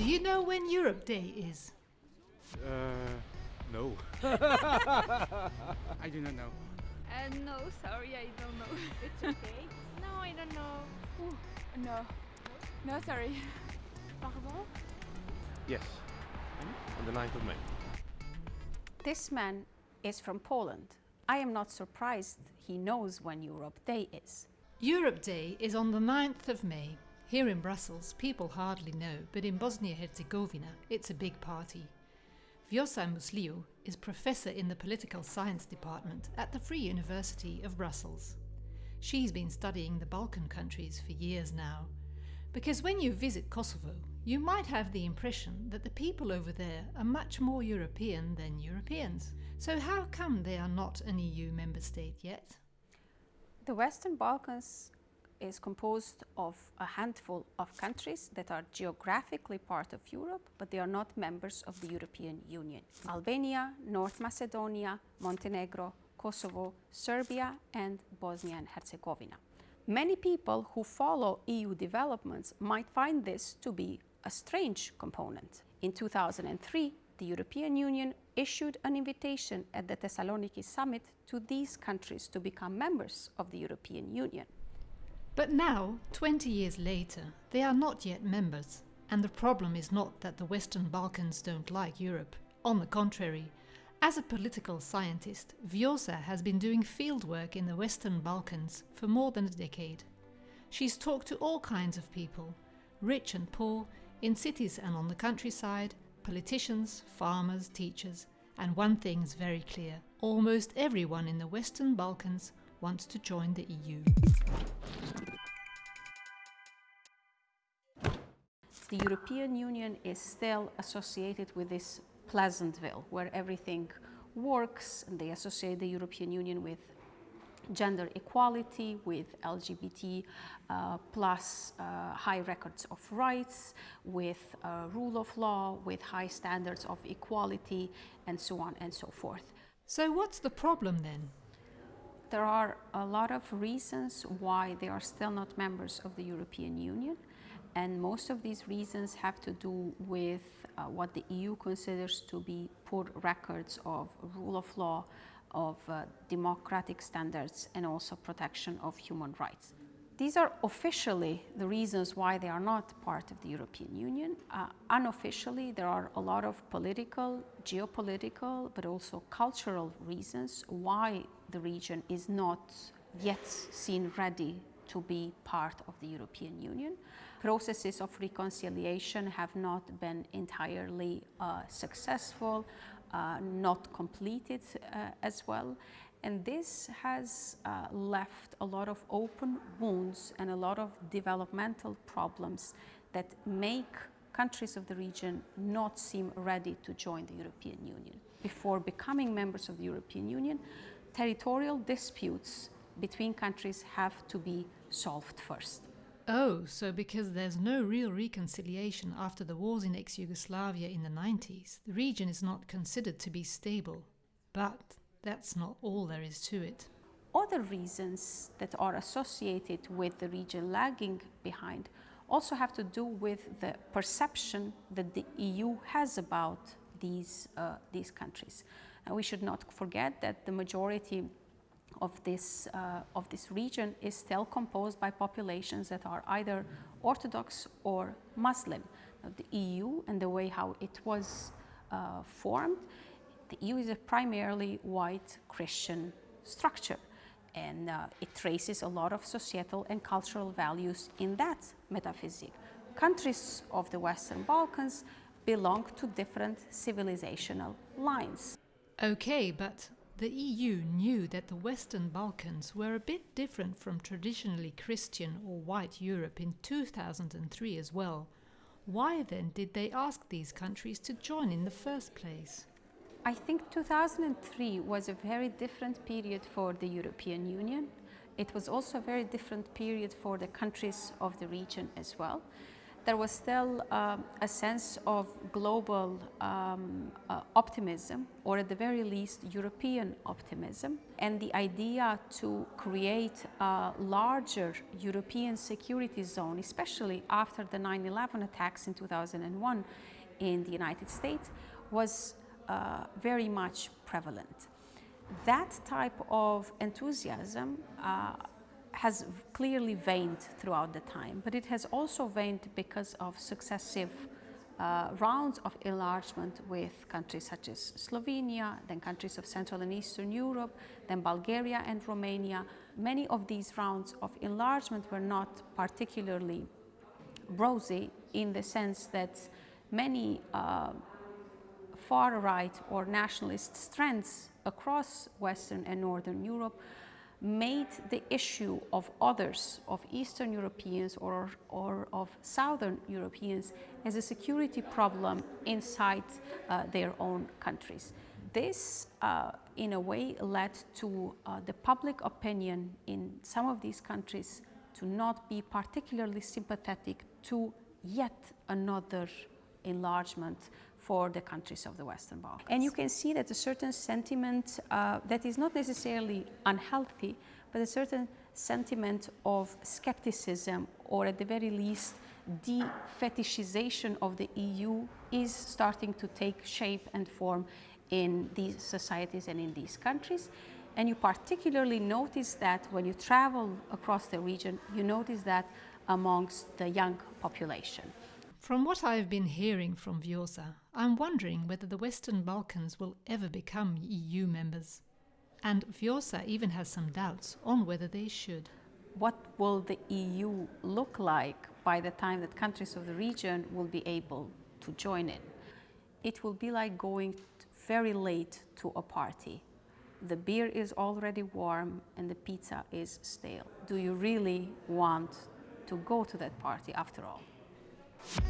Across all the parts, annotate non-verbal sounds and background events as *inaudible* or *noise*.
Do you know when Europe Day is? Uh, no. *laughs* I do not know. Uh, no, sorry, I don't know. *laughs* It's okay. no, I don't know. Ooh, no. No, sorry. Pardon? Yes. On the 9th of May. This man is from Poland. I am not surprised he knows when Europe Day is. Europe Day is on the 9th of May. Here in Brussels, people hardly know, but in Bosnia-Herzegovina, it's a big party. Vjosa Musliu is professor in the political science department at the Free University of Brussels. She's been studying the Balkan countries for years now. Because when you visit Kosovo, you might have the impression that the people over there are much more European than Europeans. So how come they are not an EU member state yet? The Western Balkans is composed of a handful of countries that are geographically part of Europe, but they are not members of the European Union. Albania, North Macedonia, Montenegro, Kosovo, Serbia and Bosnia and Herzegovina. Many people who follow EU developments might find this to be a strange component. In 2003, the European Union issued an invitation at the Thessaloniki summit to these countries to become members of the European Union. But now, 20 years later, they are not yet members. And the problem is not that the Western Balkans don't like Europe. On the contrary, as a political scientist, Vjosa has been doing fieldwork in the Western Balkans for more than a decade. She's talked to all kinds of people, rich and poor, in cities and on the countryside, politicians, farmers, teachers, and one thing is very clear almost everyone in the Western Balkans wants to join the EU. The European Union is still associated with this Pleasantville, where everything works, and they associate the European Union with gender equality, with LGBT uh, plus uh, high records of rights, with uh, rule of law, with high standards of equality, and so on and so forth. So what's the problem then? There are a lot of reasons why they are still not members of the European Union. And most of these reasons have to do with uh, what the EU considers to be poor records of rule of law, of uh, democratic standards, and also protection of human rights. These are officially the reasons why they are not part of the European Union. Uh, unofficially, there are a lot of political, geopolitical, but also cultural reasons why the region is not yet seen ready to be part of the European Union. Processes of reconciliation have not been entirely uh, successful, uh, not completed uh, as well. And this has uh, left a lot of open wounds and a lot of developmental problems that make countries of the region not seem ready to join the European Union. Before becoming members of the European Union, territorial disputes between countries have to be solved first. Oh, so because there's no real reconciliation after the wars in ex-Yugoslavia in the 90s, the region is not considered to be stable. But that's not all there is to it. Other reasons that are associated with the region lagging behind also have to do with the perception that the EU has about these, uh, these countries. And we should not forget that the majority of this, uh, of this region is still composed by populations that are either Orthodox or Muslim. Now, the EU and the way how it was uh, formed, the EU is a primarily white Christian structure and uh, it traces a lot of societal and cultural values in that metaphysic. Countries of the Western Balkans belong to different civilizational lines. Okay, but the EU knew that the Western Balkans were a bit different from traditionally Christian or white Europe in 2003 as well. Why then did they ask these countries to join in the first place? I think 2003 was a very different period for the European Union. It was also a very different period for the countries of the region as well. There was still um, a sense of global um, uh, optimism, or at the very least, European optimism, and the idea to create a larger European security zone, especially after the 9 11 attacks in 2001 in the United States, was uh, very much prevalent. That type of enthusiasm uh, has clearly waned throughout the time, but it has also waned because of successive uh, rounds of enlargement with countries such as Slovenia, then countries of Central and Eastern Europe, then Bulgaria and Romania. Many of these rounds of enlargement were not particularly rosy in the sense that many uh, far right or nationalist strands across Western and Northern Europe made the issue of others, of Eastern Europeans or, or of Southern Europeans, as a security problem inside uh, their own countries. This, uh, in a way, led to uh, the public opinion in some of these countries to not be particularly sympathetic to yet another enlargement for the countries of the Western Balkans. And you can see that a certain sentiment uh, that is not necessarily unhealthy, but a certain sentiment of skepticism or at the very least de-fetishization of the EU is starting to take shape and form in these societies and in these countries. And you particularly notice that when you travel across the region, you notice that amongst the young population. From what I've been hearing from Vjosa, I'm wondering whether the Western Balkans will ever become EU members. And Vjosa even has some doubts on whether they should. What will the EU look like by the time that countries of the region will be able to join in? It will be like going very late to a party. The beer is already warm and the pizza is stale. Do you really want to go to that party after all? Thank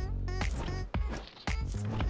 you.